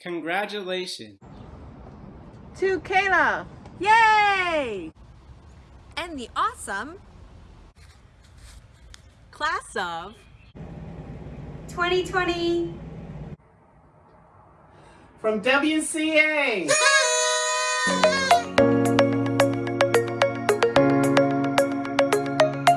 Congratulations. To Kayla. Yay! And the awesome class of 2020 From WCA.